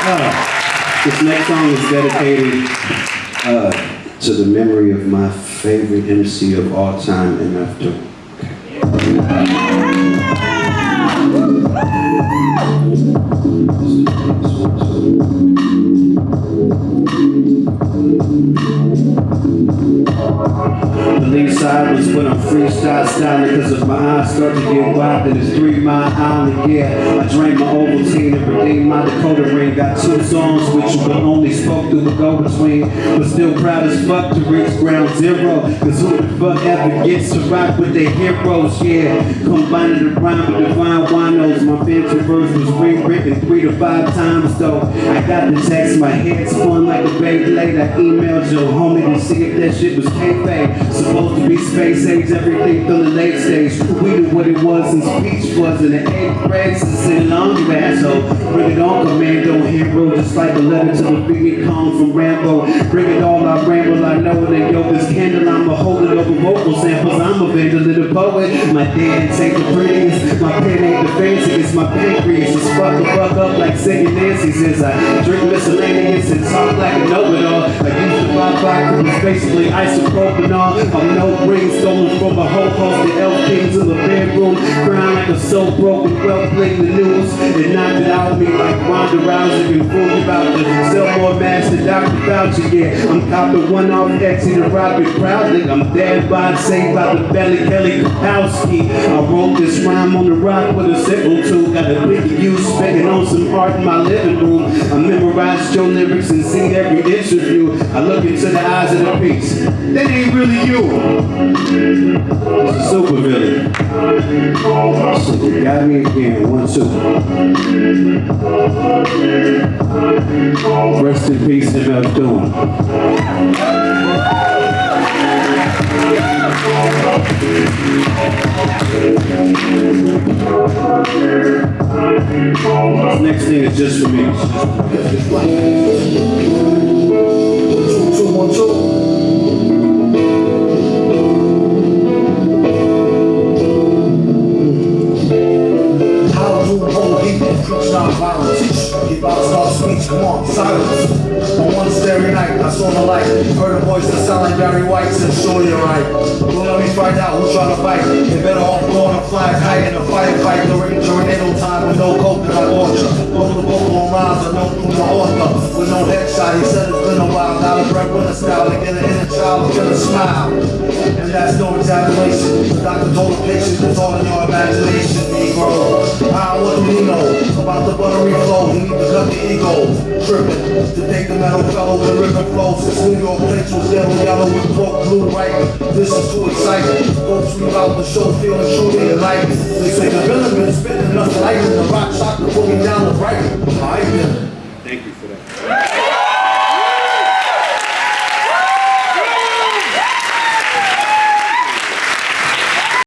Uh, this next song is dedicated uh, to the memory of my favorite MC of all time, MF Doom. Freestyle styling Cause if my eyes start to get wide Then it's three mile island, yeah. I drank my Ovaltine and redeemed my decoder ring. Got two songs which you but only spoke through the go-between But still proud as fuck to reach ground zero. Cause who the fuck ever gets to rock with their heroes, yeah? Combining the rhyme with divine winos. My fancy verse was rewritten three to five times though. I got the text, my head spun like a Beyblade I emailed your homie to see if that shit was kayfabe Supposed to be space age, everything feeling late stage We knew what it was since speech was in the eighth grade Since in long asshole Bring it on, commando hero Just like a letter to the Viet Cong from Rambo. Bring it all, I ramble, I know it ain't Yo, this candle, I'ma hold it over vocal samples. I'm a vandal poet. My dance ain't the prettiest My pen ain't the fanciest My pancreas. Is fuck the fuck up like singing Nancy Says I drink miscellaneous and talk like a know-it-all. I buy vodka, it's basically isopropanol I'm no ring stolen from a whole host of elf kings in the bedroom Crying like a soul broken, well playing the news. It knocked it out of like Ronda Rousey and fool about to sell more masks than Dr. Fauci Yeah, I'm copping one off Etsy to rob it proudly. I'm dead by saved by the belly Kelly Kapowski. I wrote this rhyme on the rock with a sickle too Got a big you spitting on some art in my living room. I memorized your lyrics and see every interview. I look into the eyes of the piece That ain't really you. It's a super villain. Shit, got me again, one, two Rest in peace, MF Doom This next thing is just for me. Preach non-violence? Keep out start speech, come on, silence. On one starry night, I saw the light. Heard a voice that sounded like Barry White, said, sure you're right. Well, let me find out who's trying to fight. They better off blowing a flag high in a firefight during tornado time with no coconut orchard. Both the rhymes are known from the author. With no headshot, he said it's been a while. Now the breath with a style to get an inner child get a smile. And that's no exaggeration. The doctor told the patient it's all in your imagination, Negro. Ah, what do we know about the buttery flow? We need to cut the ego. Tripping to take the metal fellow with rhythm flow. Since New York plates was yellow, yellow with broke blue, right? This is too exciting. Folks leave out the show feeling truly enlightened. They say the villain been spitting enough light in the rock shot to boogie down the right.